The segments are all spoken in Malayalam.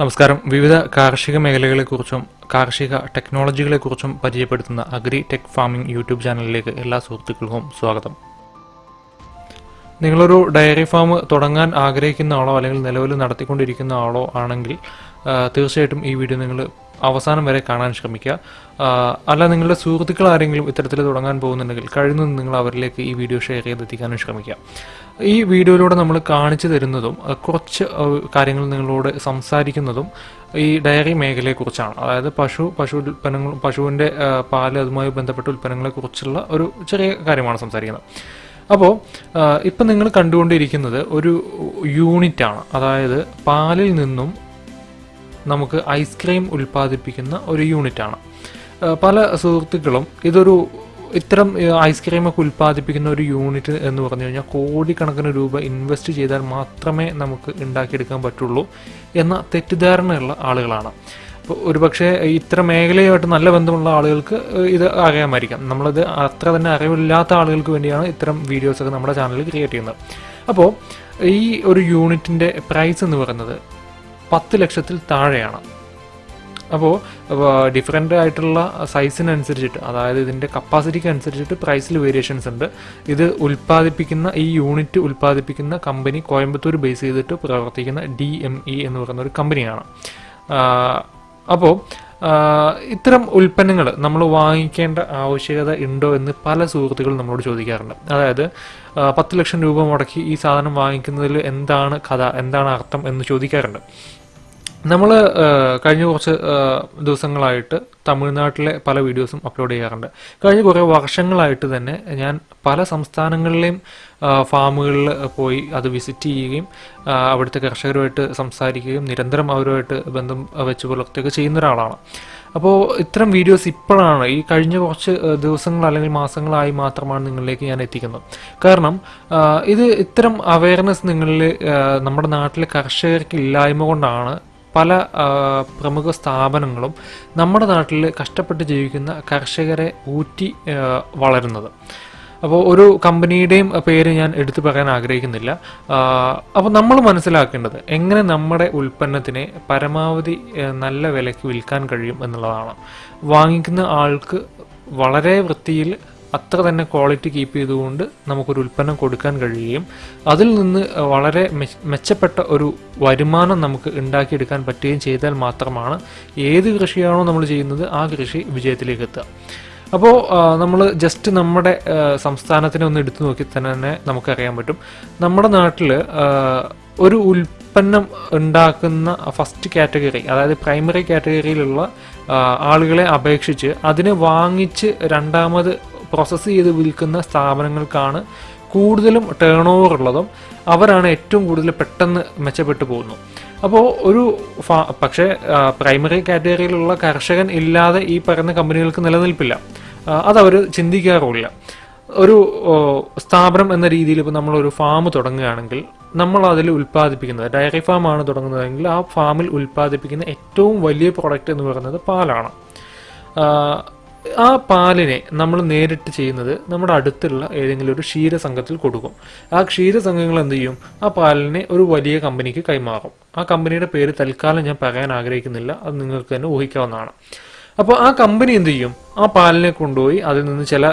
നമസ്കാരം. വിവിധ കാർഷിക മേഖലകളെക്കുറിച്ചും കാർഷിക ടെക്നോളജികളെക്കുറിച്ചും പരിചയപ്പെടുത്തുന്ന അഗ്രി ടെക് ഫാമിംഗ് യൂട്യൂബ് ചാനലിലേക്ക് എല്ലാ സുഹൃത്തുക്കൾക്കും സ്വാഗതം. നിങ്ങളൊരു ഡയറി ഫാം തുടങ്ങാൻ ആഗ്രഹിക്കുന്ന ആളോ അല്ലെങ്കിൽ നിലവിൽ നടത്തിക്കൊണ്ടിരിക്കുന്ന ആളോ ആണെങ്കിൽ തീർച്ചയായിട്ടും ഈ വീഡിയോ നിങ്ങൾ അവസാനം വരെ കാണാൻ ശ്രമിക്കുക. അല്ല നിങ്ങളുടെ സുഹൃത്തുക്കൾ ആരെങ്കിലും ഇത്തരത്തിൽ തുടങ്ങാൻ പോകുന്നുണ്ടെങ്കിൽ കഴിയുന്നതും നിങ്ങൾ അവരിലേക്ക് ഈ വീഡിയോ ഷെയർ ചെയ്തെത്തിക്കാനും ശ്രമിക്കുക. ഈ വീഡിയോയിലൂടെ നമ്മൾ കാണിച്ചു തരുന്നതും കുറച്ച് കാര്യങ്ങൾ നിങ്ങളോട് സംസാരിക്കുന്നതും ഈ ഡയറി മേഖലയെക്കുറിച്ചാണ്. അതായത് പശു പശു ഉൽപ്പന്നങ്ങൾ പശുവിന്റെ പാൽ അതുമായി ബന്ധപ്പെട്ട ഉൽപ്പന്നങ്ങളെക്കുറിച്ചുള്ള ഒരു ചെറിയ കാര്യമാണ് സംസാരിക്കുന്നത്. അപ്പോൾ ഇപ്പം നിങ്ങൾ കണ്ടുകൊണ്ടിരിക്കുന്നത് ഒരു യൂണിറ്റാണ്. അതായത് പാലിൽ നിന്നും നമുക്ക് ഐസ്ക്രീം ഉൽപ്പാദിപ്പിക്കുന്ന ഒരു യൂണിറ്റാണ് പല സുഹൃത്തുക്കളും ഇതൊരു ഇത്തരം ഐസ്ക്രീമൊക്കെ ഉൽപ്പാദിപ്പിക്കുന്ന ഒരു യൂണിറ്റ് എന്ന് പറഞ്ഞു കഴിഞ്ഞാൽ കോടിക്കണക്കിന് രൂപ ഇൻവെസ്റ്റ് ചെയ്താൽ മാത്രമേ നമുക്ക് ഉണ്ടാക്കിയെടുക്കാൻ പറ്റുള്ളൂ എന്ന തെറ്റിദ്ധാരണയുള്ള ആളുകളാണ്. അപ്പോൾ ഒരുപക്ഷെ ഇത്തരം മേഖലയുമായിട്ട് നല്ല ബന്ധമുള്ള ആളുകൾക്ക് ഇത് അറിയാമായിരിക്കാം നമ്മളത് അത്ര തന്നെ അറിവില്ലാത്ത ആളുകൾക്ക് വേണ്ടിയാണ് ഇത്തരം വീഡിയോസൊക്കെ നമ്മുടെ ചാനലിൽ ക്രിയേറ്റ് ചെയ്യുന്നത്. അപ്പോൾ ഈ ഒരു യൂണിറ്റിന്റെ പ്രൈസ് എന്ന് പറയുന്നത് പത്ത് ലക്ഷത്തിൽ താഴെയാണ്. അപ്പോൾ ഡിഫറെന്റ് ആയിട്ടുള്ള സൈസിനനുസരിച്ചിട്ട് അതായത് ഇതിന്റെ കപ്പാസിറ്റിക്ക് അനുസരിച്ചിട്ട് പ്രൈസിൽ വേരിയേഷൻസ് ഉണ്ട്. ഇത് ഉൽപ്പാദിപ്പിക്കുന്ന ഈ യൂണിറ്റ് ഉൽപ്പാദിപ്പിക്കുന്ന കമ്പനി കോയമ്പത്തൂർ ബേസ് ചെയ്തിട്ട് പ്രവർത്തിക്കുന്ന ഡി എം ഇ എന്ന് പറയുന്ന ഒരു കമ്പനിയാണ് അപ്പോൾ ഇത്തരം ഉൽപ്പന്നങ്ങൾ നമ്മൾ വാങ്ങിക്കേണ്ട ആവശ്യകത ഉണ്ടോ എന്ന് പല സുഹൃത്തുക്കളും നമ്മളോട് ചോദിക്കാറുണ്ട്. അതായത് പത്ത് ലക്ഷം രൂപ മുടക്കി ഈ സാധനം വാങ്ങിക്കുന്നതിൽ എന്താണ് കഥ എന്താണ് അർത്ഥം എന്ന് ചോദിക്കാറുണ്ട്. നമ്മൾ കഴിഞ്ഞ കുറച്ച് ദിവസങ്ങളായിട്ട് തമിഴ്നാട്ടിലെ പല വീഡിയോസും അപ്ലോഡ് ചെയ്യാറുണ്ട്. കഴിഞ്ഞ കുറേ വർഷങ്ങളായിട്ട് തന്നെ ഞാൻ പല സംസ്ഥാനങ്ങളിലെയും ഫാമുകളിൽ പോയി അത് വിസിറ്റ് ചെയ്യുകയും അവിടുത്തെ കർഷകരുമായിട്ട് സംസാരിക്കുകയും നിരന്തരം അവരുമായിട്ട് ബന്ധം വെച്ച് പുലർത്തുകയൊക്കെ ചെയ്യുന്ന ഒരാളാണ്. അപ്പോൾ ഇത്തരം വീഡിയോസ് ഇപ്പോഴാണ് ഈ കഴിഞ്ഞ കുറച്ച് ദിവസങ്ങൾ അല്ലെങ്കിൽ മാസങ്ങളായി മാത്രമാണ് നിങ്ങളിലേക്ക് ഞാൻ എത്തിക്കുന്നത്. കാരണം ഇത് ഇത്തരം അവയർനെസ് നിങ്ങളിൽ നമ്മുടെ നാട്ടിലെ കർഷകർക്ക് ഇല്ലായ്മ കൊണ്ടാണ് പല പ്രമുഖ സ്ഥാപനങ്ങളും നമ്മുടെ നാട്ടിൽ കഷ്ടപ്പെട്ട് ജീവിക്കുന്ന കർഷകരെ ഊറ്റി വളരുന്നത്. അപ്പോൾ ഒരു കമ്പനിയുടെയും പേര് ഞാൻ എടുത്തു പറയാൻ ആഗ്രഹിക്കുന്നില്ല. അപ്പോൾ നമ്മൾ മനസ്സിലാക്കേണ്ടത് എങ്ങനെ നമ്മുടെ ഉൽപ്പന്നത്തിനെ പരമാവധി നല്ല വിലയ്ക്ക് വിൽക്കാൻ കഴിയും എന്നുള്ളതാണ്. വാങ്ങിക്കുന്ന ആൾക്ക് വളരെ വൃത്തിയിൽ അത്ര തന്നെ ക്വാളിറ്റി കീപ്പ് ചെയ്തുകൊണ്ട് നമുക്കൊരു ഉൽപ്പന്നം കൊടുക്കാൻ കഴിയുകയും അതിൽ നിന്ന് വളരെ മെച്ചപ്പെട്ട ഒരു വരുമാനം നമുക്ക് ഉണ്ടാക്കിയെടുക്കാൻ പറ്റുകയും ചെയ്താൽ മാത്രമാണ് ഏത് കൃഷിയാണോ നമ്മൾ ചെയ്യുന്നത് ആ കൃഷി വിജയത്തിലേക്ക് എത്തുക. അപ്പോൾ നമ്മൾ ജസ്റ്റ് നമ്മുടെ സംസ്ഥാനത്തിനെ ഒന്ന് എടുത്തു നോക്കി തന്നെ നമുക്കറിയാൻ പറ്റും. നമ്മുടെ നാട്ടിൽ ഒരു ഉൽപ്പന്നം ഉണ്ടാക്കുന്ന ഫസ്റ്റ് കാറ്റഗറി അതായത് പ്രൈമറി കാറ്റഗറിയിലുള്ള ആളുകളെ അപേക്ഷിച്ച് അതിനെ വാങ്ങിച്ച് രണ്ടാമത് പ്രോസസ്സ് ചെയ്ത് വിൽക്കുന്ന സ്ഥാപനങ്ങൾക്കാണ് കൂടുതലും ടേൺ ഓവർ ഉള്ളതും അവരാണ് ഏറ്റവും കൂടുതൽ പെട്ടെന്ന് മെച്ചപ്പെട്ടു പോകുന്നു. അപ്പോൾ ഒരു ഫാ പക്ഷേ പ്രൈമറി കാറ്റഗറിയിലുള്ള കർഷകൻ ഇല്ലാതെ ഈ പറയുന്ന കമ്പനികൾക്ക് നിലനിൽപ്പില്ല. അതവർ ചിന്തിക്കാറുമില്ല. ഒരു സ്ഥാപനം എന്ന രീതിയിൽ ഇപ്പോൾ നമ്മളൊരു ഫാം തുടങ്ങുകയാണെങ്കിൽ നമ്മൾ അതിൽ ഉൽപ്പാദിപ്പിക്കുന്നത് ഡയറി ഫാമാണ് തുടങ്ങുന്നതെങ്കിൽ ആ ഫാമിൽ ഉൽപ്പാദിപ്പിക്കുന്ന ഏറ്റവും വലിയ പ്രോഡക്റ്റ് എന്ന് പറയുന്നത് പാലാണ്. ആ, പാലിനെ നമ്മൾ നേരിട്ട് ചെയ്യുന്നത് നമ്മുടെ അടുത്തുള്ള ഏതെങ്കിലും ഒരു ക്ഷീരസംഘത്തിൽ കൊടുക്കും. ആ ക്ഷീരസംഘങ്ങൾ എന്ത് ചെയ്യും? ആ പാലിനെ ഒരു വലിയ കമ്പനിക്ക് കൈമാറും. ആ കമ്പനിയുടെ പേര് തൽക്കാലം ഞാൻ പറയാൻ ആഗ്രഹിക്കുന്നില്ല. അത് നിങ്ങൾക്ക് തന്നെ ഊഹിക്കാവുന്നതാണ്. അപ്പോൾ ആ കമ്പനി എന്ത് ചെയ്യും? ആ പാലിനെ കൊണ്ടുപോയി അതിൽ നിന്ന് ചില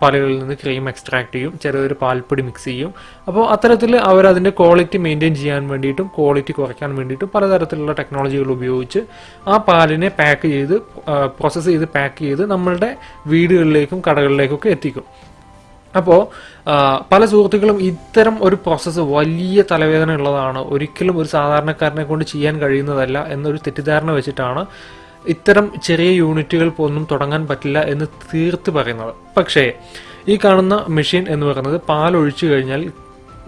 പാലുകളിൽ നിന്ന് ക്രീം എക്സ്ട്രാക്ട് ചെയ്യും. ചെറിയൊരു പാൽപ്പൊടി മിക്സ് ചെയ്യും. അപ്പോൾ അത്തരത്തിൽ അവർ അതിന്റെ ക്വാളിറ്റി മെയിന്റെയിൻ ചെയ്യാൻ വേണ്ടിയിട്ടും ക്വാളിറ്റി കുറയ്ക്കാൻ വേണ്ടിയിട്ടും പലതരത്തിലുള്ള ടെക്നോളജികൾ ഉപയോഗിച്ച് ആ പാലിനെ പാക്ക് ചെയ്ത് പ്രോസസ്സ് ചെയ്ത് പാക്ക് ചെയ്ത് നമ്മളുടെ വീടുകളിലേക്കും കടകളിലേക്കൊക്കെ എത്തിക്കും. അപ്പോൾ പല സുഹൃത്തുക്കളും ഇത്തരം ഒരു പ്രോസസ്സ് വലിയ തലവേദന ഉള്ളതാണ് ഒരിക്കലും ഒരു സാധാരണക്കാരനെ കൊണ്ട് ചെയ്യാൻ കഴിയുന്നതല്ല എന്നൊരു തെറ്റിദ്ധാരണ വെച്ചിട്ടാണ് ഇത്തരം ചെറിയ യൂണിറ്റുകൾ ഒന്നും തുടങ്ങാൻ പറ്റില്ല എന്ന് തീർത്ത് പറയുന്നത്. പക്ഷേ ഈ കാണുന്ന മെഷീൻ എന്ന് പറയുന്നത് പാൽ ഒഴിച്ചു കഴിഞ്ഞാൽ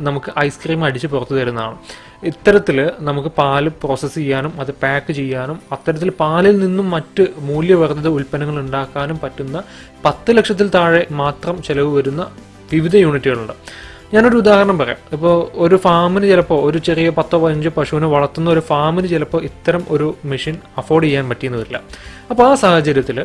നമുക്ക് ഐസ്ക്രീം അടിച്ച് പുറത്തു തരുന്നതാണ്. ഇത്തരത്തിൽ നമുക്ക് പാൽ പ്രോസസ്സ് ചെയ്യാനും അത് പാക്ക് ചെയ്യാനും അത്തരത്തിൽ പാലിൽ നിന്നും മറ്റ് മൂല്യവർദ്ധിത ഉൽപ്പന്നങ്ങൾ ഉണ്ടാക്കാനും പറ്റുന്ന പത്ത് ലക്ഷത്തിൽ താഴെ മാത്രം ചെലവ് വരുന്ന വിവിധ യൂണിറ്റുകളുണ്ട്. ഞാനൊരു ഉദാഹരണം പറയാം. ഇപ്പോൾ ഒരു ഫാമിന് ചിലപ്പോൾ ഒരു ചെറിയ പത്തോ പതിനഞ്ചോ പശുവിനെ വളർത്തുന്ന ഒരു ഫാമിന് ചിലപ്പോൾ ഇത്തരം ഒരു മെഷീൻ അഫോർഡ് ചെയ്യാൻ പറ്റിയെന്ന് വരില്ല. അപ്പോൾ ആ സാഹചര്യത്തിൽ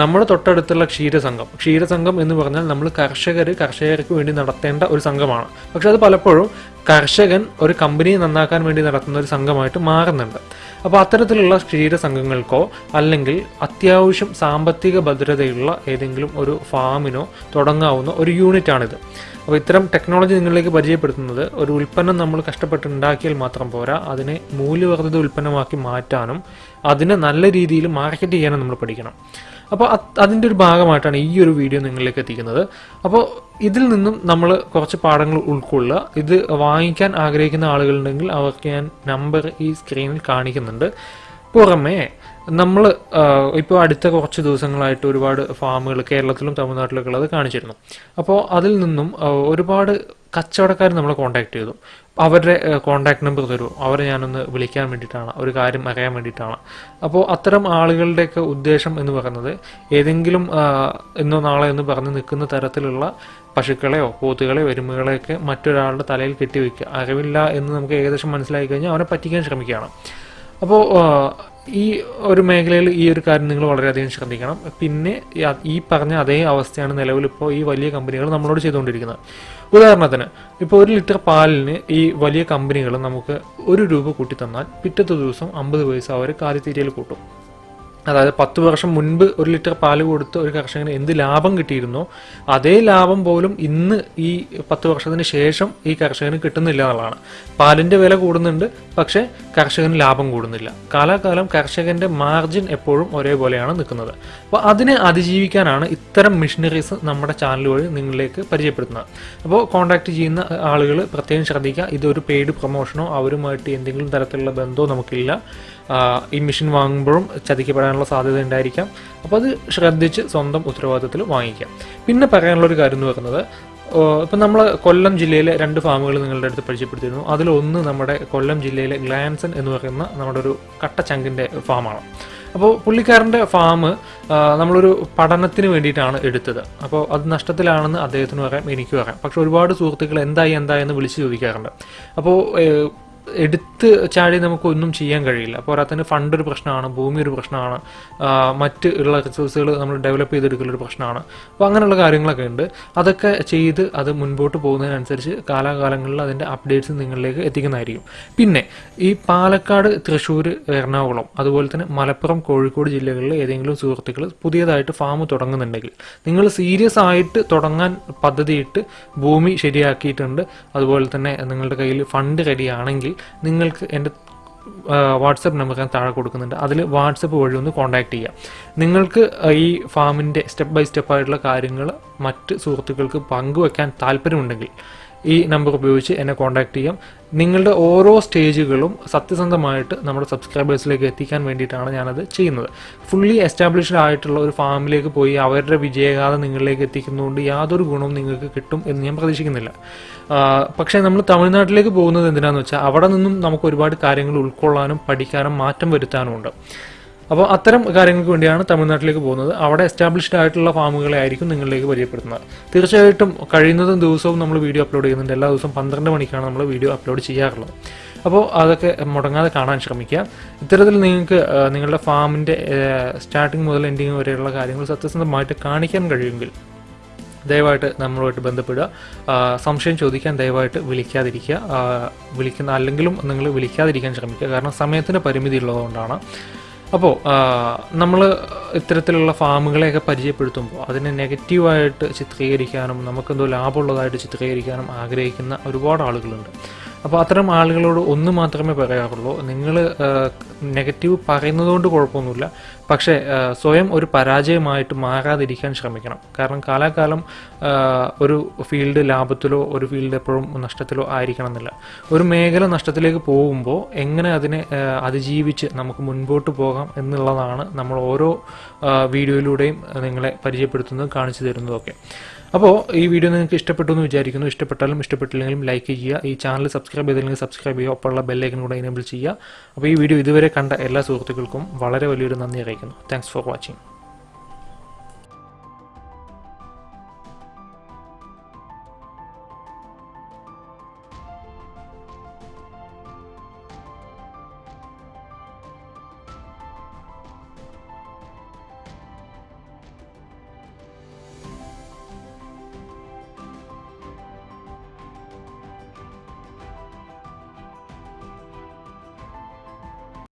നമ്മുടെ തൊട്ടടുത്തുള്ള ക്ഷീരസംഘം ക്ഷീരസംഘം എന്ന് പറഞ്ഞാൽ നമ്മൾ കർഷകർ കർഷകർക്ക് വേണ്ടി നടത്തേണ്ട ഒരു സംഘമാണ്. പക്ഷെ അത് പലപ്പോഴും കർഷകൻ ഒരു കമ്പനി നന്നാക്കാൻ വേണ്ടി നടത്തുന്ന ഒരു സംഘമായിട്ട് മാറുന്നുണ്ട്. അപ്പോൾ അത്തരത്തിലുള്ള ക്ഷീരസംഘങ്ങൾക്കോ അല്ലെങ്കിൽ അത്യാവശ്യം സാമ്പത്തിക ഭദ്രതയുള്ള ഏതെങ്കിലും ഒരു ഫാമിനോ തുടങ്ങാവുന്ന ഒരു യൂണിറ്റാണിത്. അപ്പോൾ ഇത്തരം ടെക്നോളജി നിങ്ങളിലേക്ക് പരിചയപ്പെടുത്തുന്നത് ഒരു ഉൽപ്പന്നം നമ്മൾ കഷ്ടപ്പെട്ട് ഉണ്ടാക്കിയാൽ മാത്രം പോരാ അതിനെ മൂല്യവർദ്ധിത ഉൽപ്പന്നമാക്കി മാറ്റാനും അതിനെ നല്ല രീതിയിൽ മാർക്കറ്റ് ചെയ്യാനും നമ്മൾ പഠിക്കണം. അപ്പോൾ അതിന്റെ ഒരു ഭാഗമായിട്ടാണ് ഈ ഒരു വീഡിയോ നിങ്ങളിലേക്ക് എത്തിക്കുന്നത്. അപ്പോൾ ഇതിൽ നിന്നും നമ്മൾ കുറച്ച് പാഠങ്ങൾ ഉൾക്കൊള്ളുക. ഇത് വാങ്ങിക്കാൻ ആഗ്രഹിക്കുന്ന ആളുകളുണ്ടെങ്കിൽ അവർക്ക് ഞാൻ നമ്പർ ഈ സ്ക്രീനിൽ കാണിക്കുന്നുണ്ട്. പുറമേ നമ്മൾ ഇപ്പോൾ അടുത്ത കുറച്ച് ദിവസങ്ങളായിട്ട് ഒരുപാട് ഫാമുകൾ കേരളത്തിലും തമിഴ്നാട്ടിലൊക്കെ ഉള്ളത് കാണിച്ചിരുന്നു. അപ്പോൾ അതിൽ നിന്നും ഒരുപാട് കച്ചവടക്കാർ നമ്മളെ കോൺടാക്ട് ചെയ്തു. അവരുടെ കോൺടാക്ട് നമ്പർ തരൂ. അവരെ ഞാനൊന്ന് വിളിക്കാൻ വേണ്ടിയിട്ടാണ് ഒരു കാര്യം അറിയാൻ വേണ്ടിയിട്ടാണ്. അപ്പോൾ അത്തരം ആളുകളുടെയൊക്കെ ഉദ്ദേശം എന്ന് പറയുന്നത് ഏതെങ്കിലും ഇന്നോ നാളെ എന്ന് പറഞ്ഞ് നിൽക്കുന്ന തരത്തിലുള്ള പശുക്കളെയോ പോത്തുകളെയോ എരുമകളെയൊക്കെ മറ്റൊരാളുടെ തലയിൽ കെട്ടിവെക്കുക. അറിവില്ല എന്ന് നമുക്ക് ഏകദേശം മനസ്സിലാക്കി കഴിഞ്ഞാൽ അവനെ പറ്റിക്കാൻ ശ്രമിക്കുകയാണ്. അപ്പോൾ ഈ ഒരു മേഖലയിൽ ഈ ഒരു കാര്യം നിങ്ങൾ വളരെയധികം ശ്രദ്ധിക്കണം. പിന്നെ ഈ പറഞ്ഞ അതേ അവസ്ഥയാണ് നിലവിൽ ഇപ്പോൾ ഈ വലിയ കമ്പനികൾ നമ്മളോട് ചെയ്തുകൊണ്ടിരിക്കുന്നത്. ഉദാഹരണത്തിന് ഇപ്പോൾ ഒരു ലിറ്റർ പാലിന് ഈ വലിയ കമ്പനികൾ നമുക്ക് ഒരു രൂപ കൂട്ടി തന്നാൽ പിറ്റത്തെ ദിവസം അമ്പത് പൈസ അവർ കാലിത്തീറ്റയിൽ കൂട്ടും. അതായത് പത്ത് വർഷം മുൻപ് ഒരു ലിറ്റർ പാൽ കൊടുത്ത് ഒരു കർഷകന് എന്ത് ലാഭം കിട്ടിയിരുന്നോ അതേ ലാഭം പോലും ഇന്ന് ഈ പത്ത് വർഷത്തിന് ശേഷം ഈ കർഷകന് കിട്ടുന്നില്ല എന്നുള്ളതാണ്. പാലിന്റെ വില കൂടുന്നുണ്ട് പക്ഷേ കർഷകന് ലാഭം കൂടുന്നില്ല. കാലാകാലം കർഷകന്റെ മാർജിൻ എപ്പോഴും ഒരേപോലെയാണ് നിൽക്കുന്നത്. അപ്പോൾ അതിനെ അതിജീവിക്കാനാണ് ഇത്തരം മിഷനറീസ് നമ്മുടെ ചാനൽ വഴി നിങ്ങളിലേക്ക് പരിചയപ്പെടുത്തുന്നത്. അപ്പോൾ കോൺടാക്ട് ചെയ്യുന്ന ആളുകൾ പ്രത്യേകം ശ്രദ്ധിക്കുക ഇതൊരു പെയ്ഡ് പ്രൊമോഷനോ അവരുമായിട്ട് എന്തെങ്കിലും തരത്തിലുള്ള ബന്ധമോ നമുക്കില്ല. ഈ മെഷീൻ വാങ്ങുമ്പോഴും ചതിക്കപ്പെടാനുള്ള സാധ്യത ഉണ്ടായിരിക്കാം. അപ്പോൾ അത് ശ്രദ്ധിച്ച് സ്വന്തം ഉത്തരവാദിത്തത്തിൽ വാങ്ങിക്കാം. പിന്നെ പറയാനുള്ള ഒരു കാര്യം എന്ന് പറയുന്നത് ഇപ്പം നമ്മൾ കൊല്ലം ജില്ലയിലെ രണ്ട് ഫാമുകൾ നിങ്ങളുടെ അടുത്ത് പരിചയപ്പെടുത്തിയിരുന്നു. അതിലൊന്ന് നമ്മുടെ കൊല്ലം ജില്ലയിലെ ഗ്ലാൻസൺ എന്ന് പറയുന്ന നമ്മുടെ ഒരു കട്ടച്ചങ്കിന്റെ ഫാമാണ്. അപ്പോൾ പുള്ളിക്കാരന്റെ ഫാം നമ്മളൊരു പഠനത്തിന് വേണ്ടിയിട്ടാണ് എടുത്തത്. അപ്പോൾ അത് നഷ്ടത്തിലാണെന്ന് അദ്ദേഹത്തിന് പറയാം എനിക്ക് പറയാം. പക്ഷെ ഒരുപാട് സുഹൃത്തുക്കൾ എന്തായി എന്തായെന്ന് വിളിച്ച് ചോദിക്കാറുണ്ട്. അപ്പോൾ എടുത്ത് ചാടി നമുക്ക് ഒന്നും ചെയ്യാൻ കഴിയില്ല. പോരാത്തതിന് ഫണ്ട് ഒരു പ്രശ്നമാണ് ഭൂമി ഒരു പ്രശ്നമാണ് മറ്റ് ഉള്ള റിസോഴ്സുകൾ നമ്മൾ ഡെവലപ്പ് ചെയ്തെടുക്കൽ ഒരു പ്രശ്നമാണ്. അപ്പോൾ അങ്ങനെയുള്ള കാര്യങ്ങളൊക്കെ ഉണ്ട്. അതൊക്കെ ചെയ്ത് അത് മുൻപോട്ട് പോകുന്നതിനനുസരിച്ച് കാലാകാലങ്ങളിൽ അതിന്റെ അപ്ഡേറ്റ്സ് നിങ്ങളിലേക്ക് എത്തിക്കുന്നതായിരിക്കും. പിന്നെ ഈ പാലക്കാട് തൃശ്ശൂർ എറണാകുളം അതുപോലെ തന്നെ മലപ്പുറം കോഴിക്കോട് ജില്ലകളിൽ ഏതെങ്കിലും സുഹൃത്തുക്കൾ പുതിയതായിട്ട് ഫാം തുടങ്ങുന്നുണ്ടെങ്കിൽ നിങ്ങൾ സീരിയസ് ആയിട്ട് തുടങ്ങാൻ പദ്ധതിയിട്ട് ഭൂമി ശരിയാക്കിയിട്ടുണ്ട്. അതുപോലെ തന്നെ നിങ്ങളുടെ കയ്യിൽ ഫണ്ട് റെഡി നിങ്ങൾക്ക് എന്റെ വാട്സപ്പ് നമ്പർ ഞാൻ താഴെ കൊടുക്കുന്നുണ്ട്. അതിൽ വാട്സപ്പ് വഴി ഒന്ന് കോൺടാക്ട് ചെയ്യാം. നിങ്ങൾക്ക് ഈ ഫാമിന്റെ സ്റ്റെപ്പ് ബൈ സ്റ്റെപ്പ് ആയിട്ടുള്ള കാര്യങ്ങൾ മറ്റ് സുഹൃത്തുക്കൾക്ക് പങ്കുവെക്കാൻ താല്പര്യമുണ്ടെങ്കിൽ ഈ നമ്പർ ഉപയോഗിച്ച് എന്നെ കോൺടാക്ട് ചെയ്യാം. നിങ്ങളുടെ ഓരോ സ്റ്റേജുകളും സത്യസന്ധമായിട്ട് നമ്മുടെ സബ്സ്ക്രൈബേഴ്സിലേക്ക് എത്തിക്കാൻ വേണ്ടിയിട്ടാണ് ഞാനത് ചെയ്യുന്നത്. ഫുള്ളി എസ്റ്റാബ്ലിഷ്ഡ് ആയിട്ടുള്ള ഒരു ഫാമിലേക്ക് പോയി അവരുടെ വിജയഗാഥ നിങ്ങളിലേക്ക് എത്തിക്കുന്നതുകൊണ്ട് യാതൊരു ഗുണവും നിങ്ങൾക്ക് കിട്ടും എന്ന് ഞാൻ പ്രതീക്ഷിക്കുന്നില്ല. പക്ഷേ നമ്മൾ തമിഴ്നാട്ടിലേക്ക് പോകുന്നത് എന്തിനാണെന്ന് വെച്ചാൽ അവിടെ നിന്നും നമുക്ക് ഒരുപാട് കാര്യങ്ങൾ ഉൾക്കൊള്ളാനും പഠിക്കാനും മാറ്റം വരുത്താനും ഉണ്ട് അപ്പോൾ അത്തരം കാര്യങ്ങൾക്ക് വേണ്ടിയാണ് തമിഴ്നാട്ടിലേക്ക് പോകുന്നത്. അവിടെ എസ്റ്റാബ്ലിഷ്ഡ് ആയിട്ടുള്ള ഫാമുകളെ ആയിരിക്കും നിങ്ങളിലേക്ക് പരിചയപ്പെടുത്തുന്നത്. തീർച്ചയായിട്ടും കഴിയുന്നതും ദിവസവും നമ്മൾ വീഡിയോ അപ്ലോഡ് ചെയ്യുന്നുണ്ട്. എല്ലാ ദിവസവും പന്ത്രണ്ട് മണിക്കാണ് നമ്മൾ വീഡിയോ അപ്ലോഡ് ചെയ്യാറുള്ളത്. അപ്പോൾ അതൊക്കെ മുടങ്ങാതെ കാണാൻ ശ്രമിക്കുക. ഇത്തരത്തിൽ നിങ്ങൾക്ക് നിങ്ങളുടെ ഫാമിന്റെ സ്റ്റാർട്ടിങ് മുതൽ എൻഡിങ് വരെയുള്ള കാര്യങ്ങൾ സത്യസന്ധമായിട്ട് കാണിക്കാൻ കഴിയുമെങ്കിൽ ദയവായിട്ട് നമ്മളുമായിട്ട് ബന്ധപ്പെടുക. സംശയം ചോദിക്കാൻ ദയവായിട്ട് വിളിക്കാതിരിക്കുക. വിളിക്കുന്ന അല്ലെങ്കിലും നിങ്ങൾ വിളിക്കാതിരിക്കാൻ ശ്രമിക്കുക. കാരണം സമയത്തിന് പരിമിതി ഉള്ളതുകൊണ്ടാണ്. അപ്പോൾ നമ്മൾ ഇത്തരത്തിലുള്ള ഫാമുകളെയൊക്കെ പരിചയപ്പെടുത്തുമ്പോൾ അതിനെ നെഗറ്റീവായിട്ട് ചിത്രീകരിക്കാനും നമുക്കെന്തോ ലാഭമുള്ളതായിട്ട് ചിത്രീകരിക്കാനും ആഗ്രഹിക്കുന്ന ഒരുപാട് ആളുകളുണ്ട്. അപ്പോൾ അത്തരം ആളുകളോട് ഒന്ന് മാത്രമേ പറയാറുള്ളൂ. നിങ്ങൾ നെഗറ്റീവ് പറയുന്നതുകൊണ്ട് കുഴപ്പമൊന്നുമില്ല. പക്ഷേ സ്വയം ഒരു പരാജയമായിട്ട് മാറാതിരിക്കാൻ ശ്രമിക്കണം. കാരണം കാലാകാലം ഒരു ഫീൽഡ് ലാഭത്തിലോ ഒരു ഫീൽഡ് എപ്പോഴും നഷ്ടത്തിലോ ആയിരിക്കണം എന്നില്ല ഒരു മേഖല നഷ്ടത്തിലേക്ക് പോകുമ്പോൾ എങ്ങനെ അതിനെ അതിജീവിച്ച് നമുക്ക് മുൻപോട്ട് പോകാം എന്നുള്ളതാണ് നമ്മൾ ഓരോ വീഡിയോയിലൂടെയും നിങ്ങളെ പരിചയപ്പെടുത്തുന്നതും കാണിച്ചു തരുന്നതൊക്കെ. അപ്പോൾ ഈ വീഡിയോ നിങ്ങൾക്ക് ഇഷ്ടപ്പെട്ടു എന്ന് വിചാരിക്കുന്നു. ഇഷ്ടപ്പെട്ടാലും ഇഷ്ടപ്പെട്ടില്ലെങ്കിലും ലൈക്ക് ചെയ്യുക. ഈ ചാനൽ സബ്സ്ക്രൈബ് ചെയ്തില്ലെങ്കിൽ സബ്സ്ക്രൈബ് ചെയ്യുക. ഒപ്പമുള്ള ബെല്ലൈക്കൻ കൂടെ എനേബിൾ ചെയ്യുക. അപ്പോൾ ഈ വീഡിയോ ഇതുവരെ കണ്ട എല്ലാ സുഹൃത്തുക്കൾക്കും വളരെ വലിയൊരു നന്ദി അറിയിക്കുന്നു. Thanks for watching